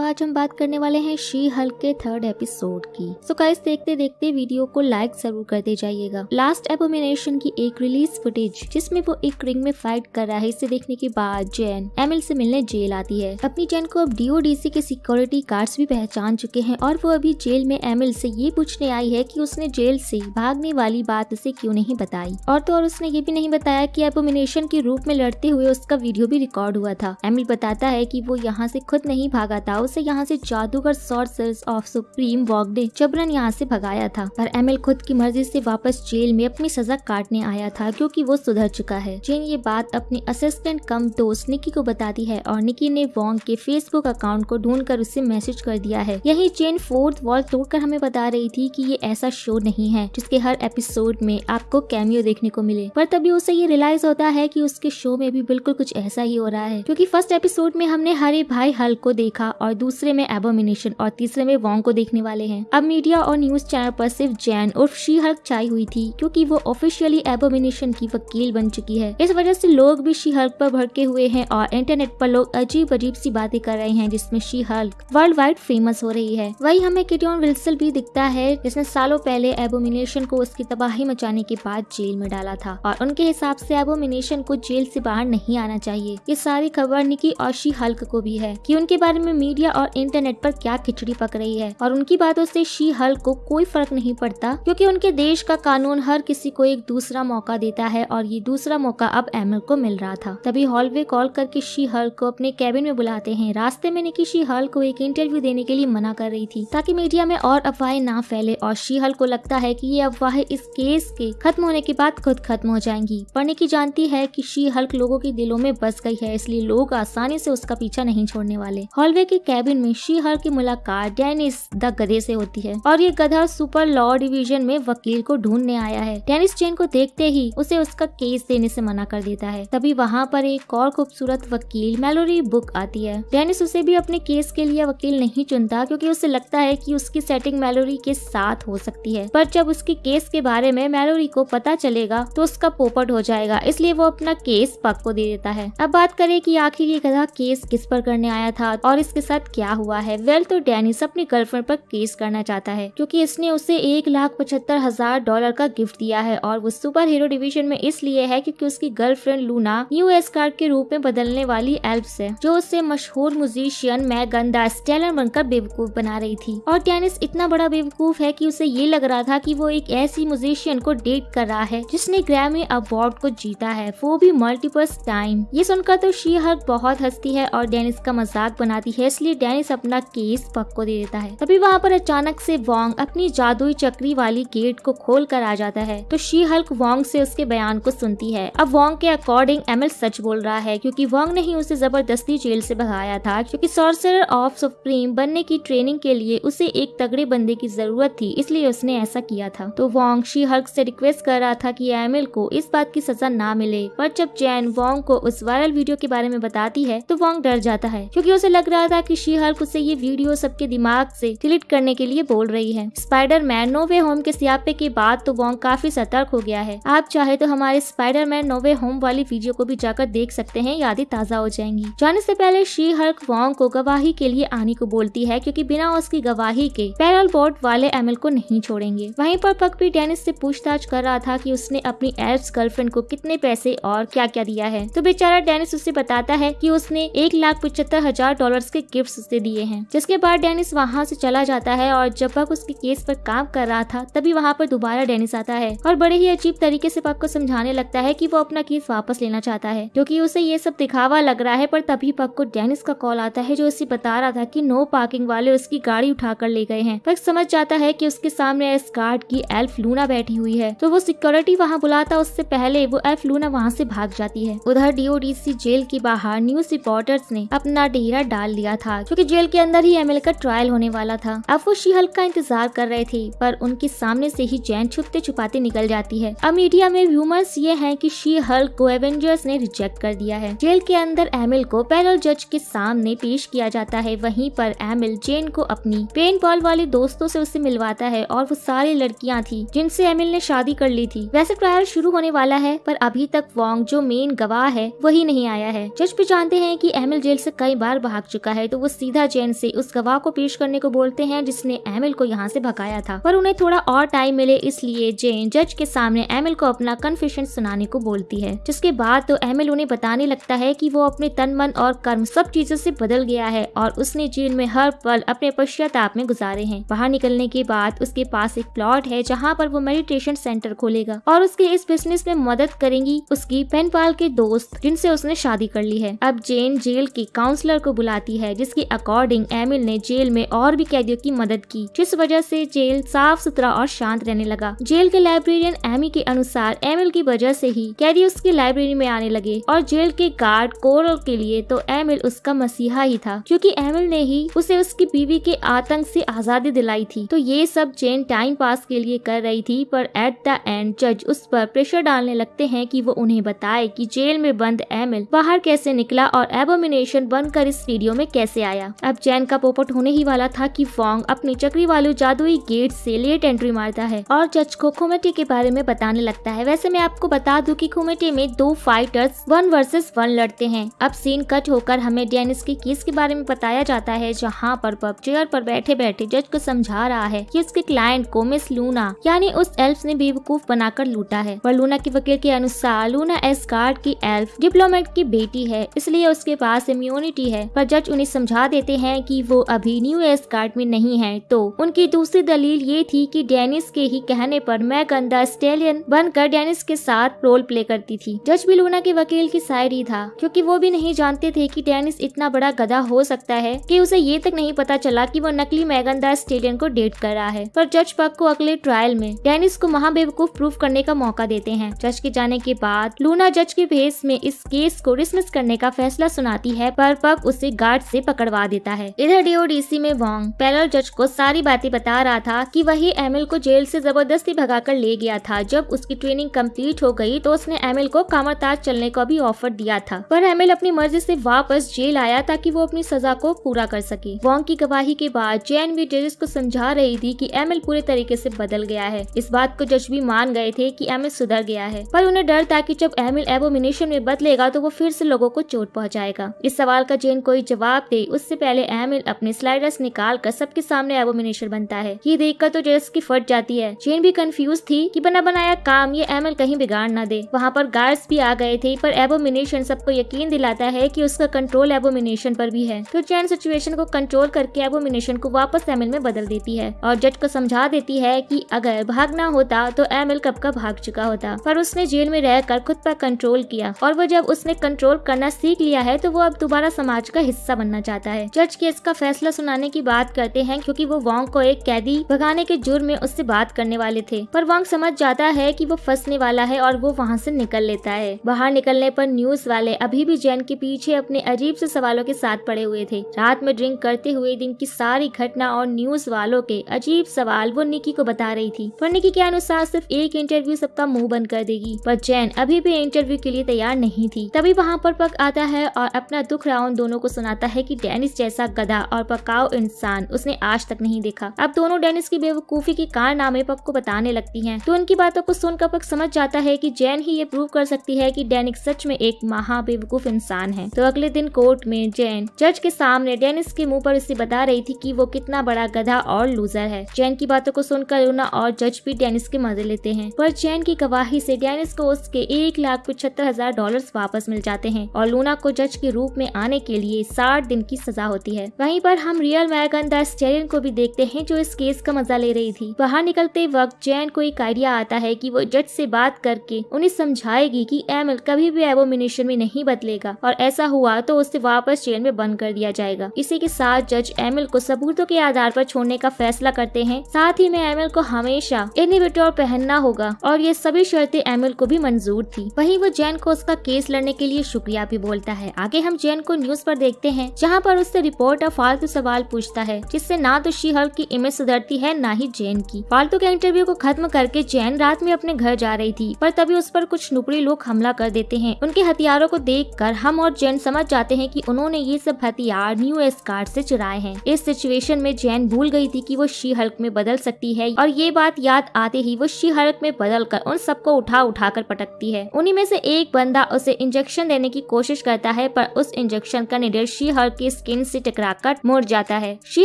आज हम बात करने वाले हैं शी हल्क के थर्ड एपिसोड की। सो गाइस देखते देखते वीडियो को लाइक ज़रूर करते जाइएगा। लास्ट एबोमिनेशन की एक रिलीज़ फुटेज जिसमें वो एक रिंग में फाइट कर रहा है, इसे देखने के बाद जैन एमिल से मिलने जेल आती है। अपनी जैन को अब डीओडीसी के सिक्योरिटी गार्ड्स भी पहचान चुके हैं और वो अभी जेल में एमिल से ये पूछने आई है कि उसने जेल से भागने वाली बात उसे क्यों नहीं बताई। और तो और उसने ये भी नहीं बताया कि एबोमिनेशन के रूप में लड़ते हुए उसका वीडियो भी रिकॉर्ड हुआ था। एमिल बताता है कि वो यहाँ से खुद नहीं भागा था उसे यहाँ से जादूगर सॉर्सर्स ऑफ़ सुप्रीम वॉक ने जबरन यहाँ से भगाया था। पर एमिल खुद की मर्ज़ी से वापस जेल में अपनी सजा काटने आया था क्योंकि वो सुधर चुका है। जेन ये बात अपनी असिस्टेंट कम दोस्त निकी को बताती है और निकी ने वॉन्ग के फेसबुक अकाउंट को ढूंढ कर उसे मैसेज कर दिया है। यही जेन फोर्थ वॉल तोड़कर हमें बता रही थी कि ये ऐसा शो नहीं है, जिसके हर एपिसोड में आपको कैमियो देखने को मिले। पर तभी उसे ये रियलाइज़ होता है कि उसके शो में भी बिल्कुल कुछ ऐसा ही हो रहा है, क्योंकि फ़र्स्ट एपिसोड में हमने हरे भाई हल को देखा और दूसरे में एबोमिनेशन और तीसरे में वॉन्ग को देखने वाले हैं। अब मीडिया और न्यूज़ चैनल पर सिर्फ़ जैन और शी हल्क छाई हुई थी, क्योंकि वो ऑफिशियली एबोमिनेशन की वकील बन चुकी है। इस वजह से लोग भी शी हल्क पर भड़के हुए हैं और इंटरनेट पर लोग अजीब अजीब सी बातें कर रहे हैं, जिसमें She Hulk world wide famous हो रही है। वही हमें किटियन विल्सल भी दिखता है, जिसने सालों पहले एबोमिनेशन को उसकी तबाही मचाने के बाद जेल में डाला था, और उनके हिसाब से एबोमिनेशन को जेल से बाहर नहीं आना चाहिए। ये सारी खबर निकी और शी हल्क को भी है, कि उनके बारे में मीडिया और इंटरनेट पर क्या खिचड़ी पक रही है? और उनकी बातों से शी हल को कोई फ़र्क नहीं पड़ता, क्योंकि उनके देश का कानून हर किसी को एक दूसरा मौका देता है और ये दूसरा मौका अब एमल को मिल रहा था। तभी हॉलवे कॉल करके शी हल्क को अपने कैबिन में बुलाते हैं। रास्ते में निकी शी हल को एक इंटरव्यू देने के लिए मना कर रही थी, ताकि मीडिया में और अफवाहें ना फैले और शी हल को लगता है कि ये अफवाहें इस केस के खत्म होने के बाद खुद खत्म हो जाएँगी। पर निकी जानती है कि शी हल्क लोगों के दिलों में बस गई है, इसलिए लोग आसानी से उसका पीछा नहीं छोड़ने वाले। हॉलवे के कैबिन में शी हल्क की मुलाकात डेनिस द गधे से होती है और ये गधा सुपर लॉ डिवीज़न में वकील को ढूँढने आया है। डेनिस चेन को देखते ही उसे उसका केस देने से मना कर देता है। तभी वहाँ पर एक और खूबसूरत वकील मेलोरी बुक आती है। डेनिस उसे भी अपने केस के लिए वकील नहीं चुनता क्योंकि उसे लगता है कि उसकी सेटिंग मेलोरी के साथ हो सकती है। पर जब उसके केस के बारे में मेलोरी को पता चलेगा तो उसका पोपट हो जाएगा, इसलिए वो अपना केस पक को दे देता है। अब बात करें कि आखिर ये गधा केस किस पर करने आया था और इसके साथ क्या हुआ है? वेल तो डेनिस अपनी गर्लफ्रेंड पर केस करना चाहता है, क्योंकि इसने उसे एक लाख पचहत्तर हज़ार डॉलर का गिफ्ट दिया है और वो सुपर हीरो डिवीज़न में इसलिए है क्योंकि उसकी गर्लफ्रेंड लूना न्यू कार्ड के रूप में बदलने वाली एल्प्स है, जो उससे मशहूर म्यूजिशियन मैगन द स्टेलर बनकर बेवकूफ़ बना रही थी। और डेनिस इतना बड़ा बेवकूफ़ है की उसे ये लग रहा था की वो एक ऐसी म्यूजिशियन को डेट कर रहा है, जिसने ग्रैमी अवार्ड को जीता है। वो भी मल्टीपल टाइम ये सुनकर तो शी हल्क बहुत हंसती है और डेनिस का मज़ाक बनाती है, इसलिए डेनिस अपना केस पक को दे देता है। तभी वहाँ पर अचानक से वोंग अपनी जादुई चक्री वाली गेट को खोल कर आ जाता है। तो शी हल्क वोंग से उसके बयान को सुनती है। अब वोंग के अकॉर्डिंग एमएल सच बोल रहा है, क्योंकि वोंग ने ही उसे ज़बरदस्ती जेल से भगाया था, क्योंकि सॉर्सरर ऑफ़ सुप्रीम बनने की ट्रेनिंग के लिए उसे एक तगड़े बंदे की ज़रूरत थी, इसलिए उसने ऐसा किया था। तो वोंग शी हल्क से रिक्वेस्ट कर रहा था कि एमिल को इस बात की सजा ना मिले। पर जब जैन वोंग को उस वायरल वीडियो के बारे में बताती है तो वोंग डर जाता है, क्योंकि उसे लग रहा था कि शी हल्क उसे ये वीडियो सबके दिमाग से डिलीट करने के लिए बोल रही है। स्पाइडर मैन नोवे होम के सियापे के बाद तो वोंग काफ़ी सतर्क हो गया है। आप चाहे तो हमारे Spider Man no way home video को भी जाकर देख सकते हैं, यादें ताज़ा हो जाएँगी। जाने से पहले शी हल्क वोंग को गवाही के लिए आने को बोलती है, क्योंकि बिना उसकी गवाही के पैरल बोर्ड वाले एमएल को नहीं छोड़ेंगे। वहीं पर पक भी डेनिस से पूछताछ कर रहा था कि उसने अपनी एल्स गर्लफ्रेंड को कितने पैसे और क्या क्या दिया है। तो बेचारा डेनिस उसे बताता है कि उसने एक लाख पचहत्तर हज़ार डॉलर के गिफ्ट उसे दिए हैं। जिसके बाद डेनिस वहाँ से चला जाता है और जब पक उसके केस पर काम कर रहा था, तभी वहाँ पर दोबारा डेनिस आता है और बड़े ही अजीब तरीके से पक को समझाने लगता है कि वो अपना केस वापस लेना चाहता है क्योंकि उसे ये सब दिखावा लग रहा है, पर तभी पक को डेनिस का कॉल आता है, जो उसे बता रहा था की नो पार्किंग वाले उसकी गाड़ी उठाकर ले गए हैं। पक समझ जाता है की उसके सामने एस गार्ड की एल्फ लूना बैठी हुई है तो वो सिक्योरिटी वहाँ बुलाता उससे पहले वो एल्फ लूना वहाँ से भाग जाती है। उधर डीओडीसी जेल के बाहर न्यूज़ रिपोर्टर्स ने अपना डेरा डाल दिया था। क्योंकि जेल के अंदर ही एमएल का ट्रायल होने वाला था। अब वो शी हल्क का इंतज़ार कर रहे थे, पर उनके सामने से ही जैन छुपते छुपाते निकल जाती है। अब मीडिया में व्यूमर्स ये हैं कि शी हल्क को एवेंजर्स ने रिजेक्ट कर दिया है। जेल के अंदर एमिल को पैरल जज के सामने पेश किया जाता है, वहीं पर एमिल जेन को अपनी पेन बॉल वाले दोस्तों से उसे मिलवाता है और वो सारी लड़कियाँ थी, जिनसे एमिल ने शादी कर ली थी। वैसे ट्रायल शुरू होने वाला है, पर अभी तक वोंग जो मेन गवाह है, वही नहीं आया है। जज भी जानते हैं कि एमिल जेल से कई बार भाग चुका है तो वो सीधा जैन से उस गवाह को पेश करने को बोलते हैं, जिसने एमिल को यहाँ से भगाया था। पर उन्हें थोड़ा और टाइम मिले, इसलिए जेन जज के सामने एमिल को अपना कन्फेशन सुनाने को बोलती है। जिसके बाद तो एमिल उन्हें बताने लगता है की वो अपने तन, मन और कर्म सब चीज़ों से बदल गया है और उसने जेल में हर पल अपने पश्चाताप में गुजारे हैं। बाहर निकलने के बाद उसके पास एक प्लॉट है, जहाँ पर वो मेडिटेशन सेंटर खोलेगा और उसके इस बिज़नेस में मदद करेंगी। उसकी पेनपाल के दोस्त, जिनसे उसने शादी कर ली है। अब जेन जेल के काउंसलर को बुलाती है जिसके अकॉर्डिंग एमिल ने जेल में और भी कैदियों की मदद की, जिस वजह से जेल साफ़ सुथरा और शांत रहने लगा। जेल के लाइब्रेरियन एमी के अनुसार एमिल की वजह से ही कैदी उसकी लाइब्रेरी में आने लगे और जेल के गार्ड कोरल के लिए तो एमिल उसका मसीहा ही था, क्योंकि एमिल ने ही उसे उसकी बीवी के आतंक से आज़ादी दिलाई थी। तो ये सब जेन टाइम पास के लिए कर रही थी, पर एट द एंड जज उस पर प्रेशर डालने लगते हैं कि वो उन्हें बताए कि जेल में बंद एमिल बाहर कैसे निकला और एबोमिनेशन बनकर इस वीडियो में कैसे आया। अब जैन का पोपट होने ही वाला था कि फोंग अपनी चक्री वाले जादुई गेट से लेट एंट्री मारता है और जज को खुमेटी के बारे में बताने लगता है। वैसे मैं आपको बता दूँ कि खुमेटी में दो फाइटर्स वन वर्सेस वन लड़ते हैं। अब सीन कट होकर हमें डेनिस के केस के बारे में बताया जाता है, जहाँ पर पब चेयर पर बैठे बैठे जज को समझा रहा है कि उसके क्लाइंट को मिस लूना यानी उस एल्फ ने बेवकूफ़ बनाकर लूटा है। पर लूना के वकील के अनुसार लूना एस की एल्फ डिप्लोमेट की बेटी है, इसलिए उसके पास इम्यूनिटी है। पर जज उन्हें देते हैं कि वो अभी न्यू एस कार्ड में नहीं है। तो उनकी दूसरी दलील ये थी कि डेनिस के ही कहने पर मैं गंदा स्टेलियन बनकर डेनिस के साथ रोल प्ले करती थी। जज भी लूना के वकील की शायरी था, क्योंकि वो भी नहीं जानते थे कि डेनिस इतना बड़ा गधा हो सकता है कि उसे ये तक नहीं पता चला कि वो नकली मैगनदार स्टेडियम को डेट कर रहा है। पर जज पक को अगले ट्रायल में डेनिस को महाबेवकूफ प्रूफ करने का मौका देते हैं। जज के जाने के बाद लूना जज के भेस में इस केस को डिसमिस करने का फैसला सुनाती है, पर पक उसे गार्ड से पकड़वा देता है। इधर डीओडीसी में वोंग पैरल जज को सारी बातें बता रहा था कि वही एमिल को जेल से ज़बरदस्ती भगाकर ले गया था। जब उसकी ट्रेनिंग कंप्लीट हो गई तो उसने एमिल को कामरताज चलने का भी ऑफ़र दिया था। पर एमिल अपनी मर्ज़ी से वापस जेल आया ताकि वो अपनी सजा को पूरा कर सके। वोंग की गवाही के बाद जैन भी जजेस को समझा रही थी कि एमिल पूरे तरीके से बदल गया है। इस बात को जज भी मान गए थे कि एमिल सुधर गया है। पर उन्हें डर था कि जब एमिल एबोमिनेशन में बदलेगा तो वो फिर से लोगों को चोट पहुंचाएगा। इस सवाल का जैन कोई जवाब दे उससे पहले एमिल अपने स्लाइडर्स निकाल कर सबके सामने एबोमिनेशन बनता है। ये देखकर तो जेस की फट जाती है। जैन भी कंफ्यूज थी कि बना बनाया काम ये एमिल कहीं बिगाड़ ना दे। वहाँ पर गार्ड्स भी आ गए थे, पर एबोमिनेशन सबको यकीन दिलाता है कि उसका कंट्रोल एबोमिनेशन पर भी है। तो चैन सिचुएशन को कंट्रोल करके एबोमिनेशन को वापस एमिल में बदल देती है और जज को समझा देती है कि अगर भागना होता तो एमिल कब का भाग चुका होता। पर उसने जेल में रहकर खुद पर कंट्रोल किया और वो जब उसने कंट्रोल करना सीख लिया है तो वो अब दोबारा समाज का हिस्सा बनना चाहता है। जज केस का फैसला सुनाने की बात करते हैं क्योंकि वो वोंग को एक कैदी भगाने के जुर्म में उससे बात करने वाले थे। पर वोंग समझ जाता है कि वो फंसने वाला है और वो वहाँ से निकल लेता है। बाहर निकलने पर न्यूज़ वाले अभी भी जैन के पीछे अपने अजीब से सवालों के साथ पड़े हुए थे। रात में ड्रिंक करते हुए दिन की सारी घटना और न्यूज़ वालों के अजीब सवाल वो निकी को बता रही थी। पर निकी के अनुसार सिर्फ़ एक इंटरव्यू सबका मुँह बंद कर देगी। पर जैन अभी भी इंटरव्यू के लिए तैयार नहीं थी। तभी वहाँ पर पक आता है और अपना दुख राउन दोनों को सुनाता है कि डेनिस जैसा गधा और पकाओ इंसान, उसने आज तक नहीं देखा। अब दोनों डेनिस की बेवकूफ़ी के कारनामे पक को बताने लगती हैं। तो उनकी बातों को सुनकर पक समझ जाता है कि जैन ही ये प्रूव कर सकती है कि डेनिक सच में एक महा बेवकूफ़ इंसान है। तो अगले दिन कोर्ट में जैन, जज के सामने डेनिस के मुँह पर उसे बता रही थी कि वो कितना बड़ा गधा और लूजर है। जैन की बातों को सुनकर लूना और जज भी डेनिस के मज़े लेते हैं। पर जैन की गवाही से डेनिस को उसके एक लाख पचहत्तर हज़ार डॉलर वापस मिल जाते हैं और लूना को जज के रूप में आने के लिए साठ दिन की सजा होती है। वहीं पर हम रियल मैगन द स्टेरियन को भी देखते हैं, जो इस केस का मज़ा ले रही थी। बाहर निकलते वक्त जैन को एक आइडिया आता है कि वो जज से बात करके उन्हें समझाएगी कि एमिल कभी भी एबोमिनेशन में नहीं बदलेगा, और ऐसा हुआ तो उसे वापस जेल में बंद कर दिया जाएगा। इसी के साथ जज एमिल को सबूतों के आधार पर छोड़ने का फैसला करते हैं। साथ ही में एमिल को हमेशा इनिविटोर पहनना होगा, और ये सभी शर्तें एमिल को भी मंजूर थी। वहीं वो जैन को उसका केस लड़ने के लिए शुक्रिया भी बोलता है। आगे हम जैन को न्यूज़ पर देखते हैं, जहाँ उससे रिपोर्टर फालतू सवाल पूछता है, जिससे ना तो शी हल्क की इमेज सुधरती है, ना ही जैन की। फालतू के इंटरव्यू को खत्म करके जैन रात में अपने घर जा रही थी, पर तभी उस पर कुछ नुकड़ी लोग हमला कर देते हैं। उनके हथियारों को देख कर हम और जैन समझ जाते हैं की उन्होंने ये सब हथियार न्यू एस कार्ड से चुराए हैं। इस सिचुएशन में जैन भूल गई थी की वो शी हल्क में बदल सकती है, और ये बात याद आते ही वो शी हल्क में बदल कर उन सबको उठा उठा कर पटकती है। उन्हीं में से एक बंदा उसे इंजेक्शन देने की कोशिश करता है, पर उस इंजेक्शन का निडर शी हल्क के की स्किन से टकराकर मर जाता है। शी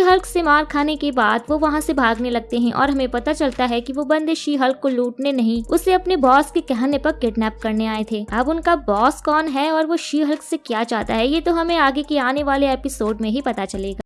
हल्क से मार खाने के बाद वो वहाँ से भागने लगते हैं और हमें पता चलता है कि वो बंदे शी हल्क को लूटने नहीं, उसे अपने बॉस के कहने पर किडनैप करने आए थे। अब उनका बॉस कौन है और वो शी हल्क से क्या चाहता है, ये तो हमें आगे के आने वाले एपिसोड में ही पता चलेगा।